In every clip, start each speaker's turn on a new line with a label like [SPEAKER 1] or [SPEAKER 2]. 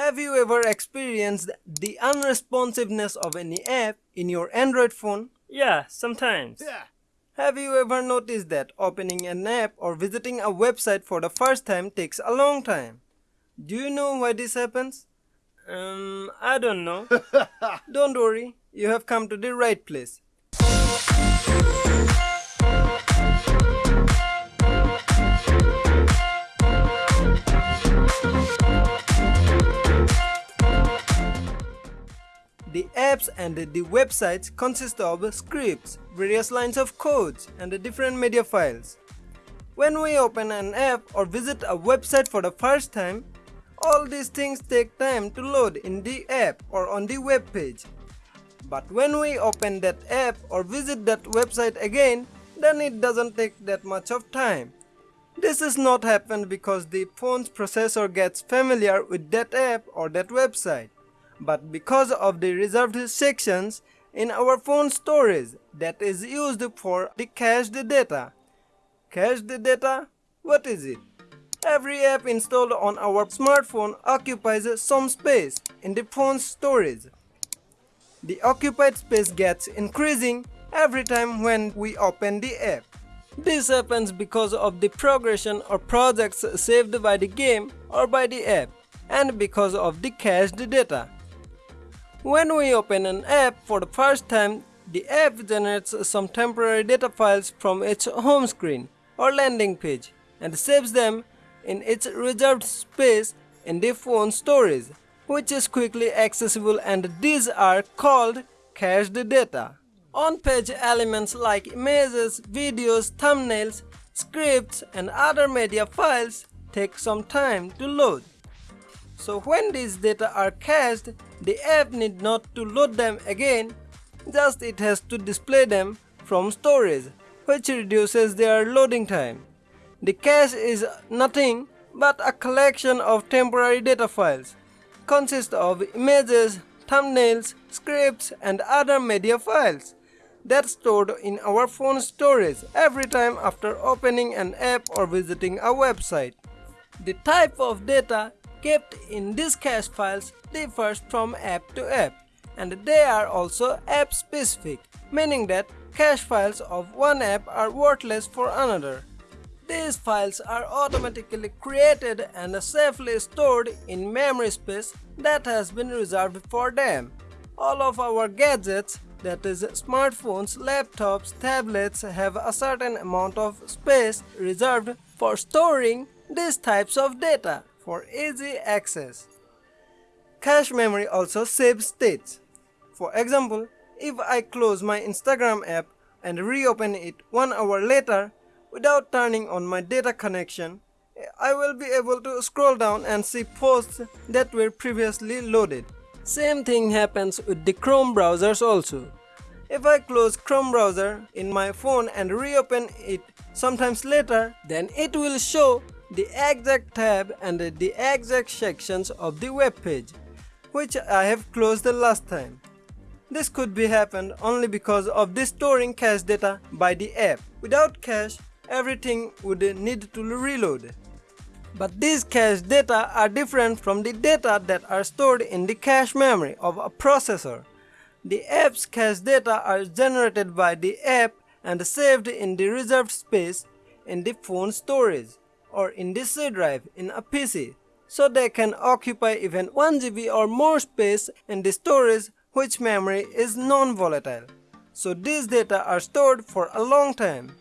[SPEAKER 1] Have you ever experienced the unresponsiveness of any app in your Android phone?
[SPEAKER 2] Yeah, sometimes.
[SPEAKER 3] Yeah.
[SPEAKER 1] Have you ever noticed that opening an app or visiting a website for the first time takes a long time? Do you know why this happens?
[SPEAKER 2] Um, I don't know.
[SPEAKER 1] Don't worry, you have come to the right place. The apps and the websites consist of scripts, various lines of codes, and different media files. When we open an app or visit a website for the first time, all these things take time to load in the app or on the web page. But when we open that app or visit that website again, then it doesn't take that much of time. This is not happen because the phone's processor gets familiar with that app or that website, but because of the reserved sections in our phone storage that is used for the cached data. Cached data? What is it? Every app installed on our smartphone occupies some space in the phone's storage. The occupied space gets increasing every time when we open the app. This happens because of the progression or projects saved by the game or by the app and because of the cached data. When we open an app for the first time, the app generates some temporary data files from its home screen or landing page and saves them in its reserved space in the phone storage, which is quickly accessible and these are called cached data. On-page elements like images, videos, thumbnails, scripts and other media files take some time to load. So when these data are cached, the app need not to load them again, just it has to display them from storage, which reduces their loading time. The cache is nothing but a collection of temporary data files, consist of images, thumbnails, scripts and other media files that's stored in our phone storage every time after opening an app or visiting a website. The type of data kept in these cache files differs from app to app and they are also app specific, meaning that cache files of one app are worthless for another. These files are automatically created and safely stored in memory space that has been reserved for them. All of our gadgets that is smartphones, laptops, tablets have a certain amount of space reserved for storing these types of data for easy access. Cache memory also saves states. For example, if I close my Instagram app and reopen it one hour later without turning on my data connection, I will be able to scroll down and see posts that were previously loaded. Same thing happens with the Chrome browsers also. If I close Chrome browser in my phone and reopen it sometimes later, then it will show the exact tab and the exact sections of the web page, which I have closed the last time. This could be happened only because of the storing cache data by the app. Without cache, everything would need to reload. But these cache data are different from the data that are stored in the cache memory of a processor. The app's cache data are generated by the app and saved in the reserved space in the phone storage or in the C drive in a PC so they can occupy even 1 GB or more space in the storage which memory is non-volatile. So these data are stored for a long time.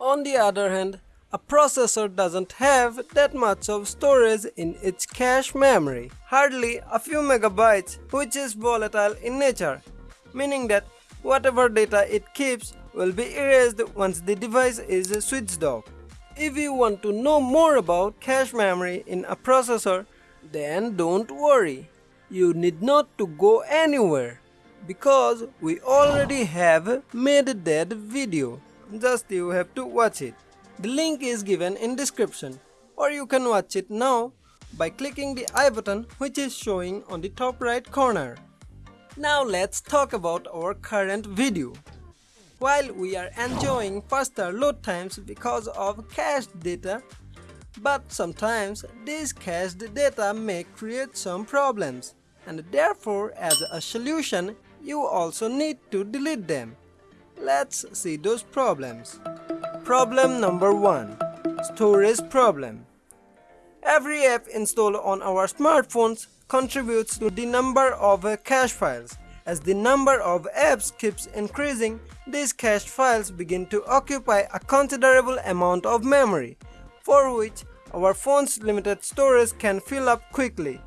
[SPEAKER 1] On the other hand, a processor doesn't have that much of storage in its cache memory, hardly a few megabytes which is volatile in nature, meaning that whatever data it keeps will be erased once the device is switched off. If you want to know more about cache memory in a processor, then don't worry. You need not to go anywhere because we already have made that video. Just you have to watch it. The link is given in description or you can watch it now by clicking the i button which is showing on the top right corner. Now let's talk about our current video. While we are enjoying faster load times because of cached data, But sometimes this cached data may create some problems and therefore as a solution you also need to delete them. Let's see those problems. Problem number 1 Storage problem Every app installed on our smartphones contributes to the number of cache files. As the number of apps keeps increasing, these cached files begin to occupy a considerable amount of memory, for which our phone's limited storage can fill up quickly.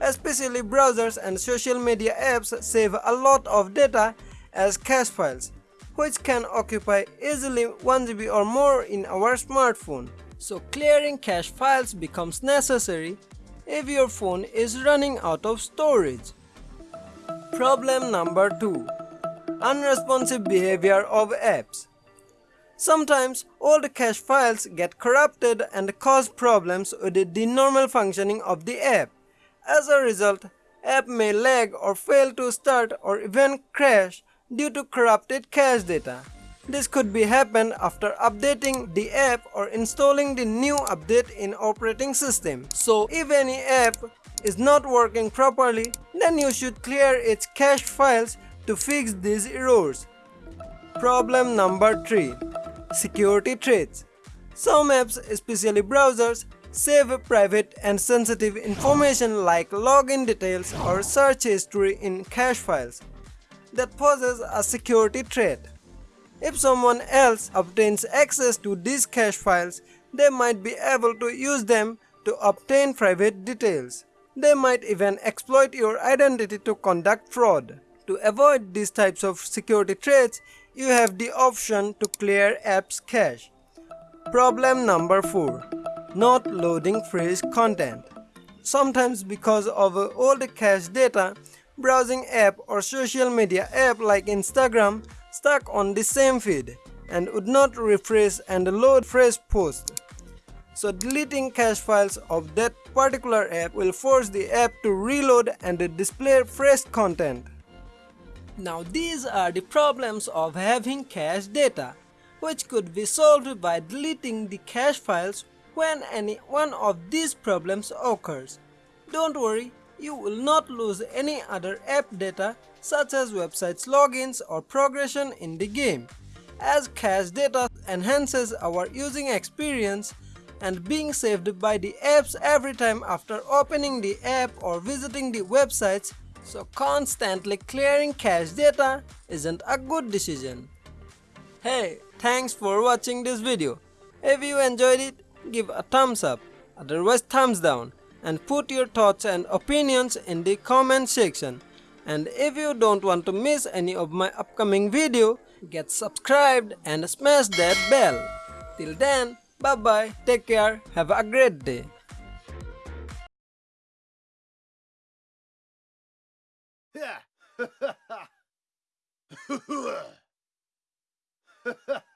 [SPEAKER 1] Especially browsers and social media apps save a lot of data as cache files, which can occupy easily 1GB or more in our smartphone. So clearing cache files becomes necessary if your phone is running out of storage. Problem number 2 Unresponsive behavior of apps Sometimes old cache files get corrupted and cause problems with the normal functioning of the app. As a result, app may lag or fail to start or even crash due to corrupted cache data. This could be happen after updating the app or installing the new update in operating system. So if any app is not working properly, then you should clear its cache files to fix these errors. Problem number 3. Security threats. Some apps, especially browsers, save private and sensitive information like login details or search history in cache files that poses a security threat. If someone else obtains access to these cache files, they might be able to use them to obtain private details. They might even exploit your identity to conduct fraud. To avoid these types of security threats, you have the option to clear apps cache. Problem number 4. Not loading fresh content. Sometimes because of old cache data, browsing app or social media app like Instagram stuck on the same feed and would not refresh and load fresh posts. So deleting cache files of that particular app will force the app to reload and display fresh content. Now these are the problems of having cache data, which could be solved by deleting the cache files when any one of these problems occurs. Don't worry, you will not lose any other app data such as websites logins or progression in the game, as cache data enhances our using experience and being saved by the apps every time after opening the app or visiting the websites so constantly clearing cache data isn't a good decision. Hey, thanks for watching this video. If you enjoyed it, give a thumbs up, otherwise thumbs down and put your thoughts and opinions in the comment section. And if you don't want to miss any of my upcoming video, get subscribed and smash that bell. Till then, bye bye, take care, have a great day.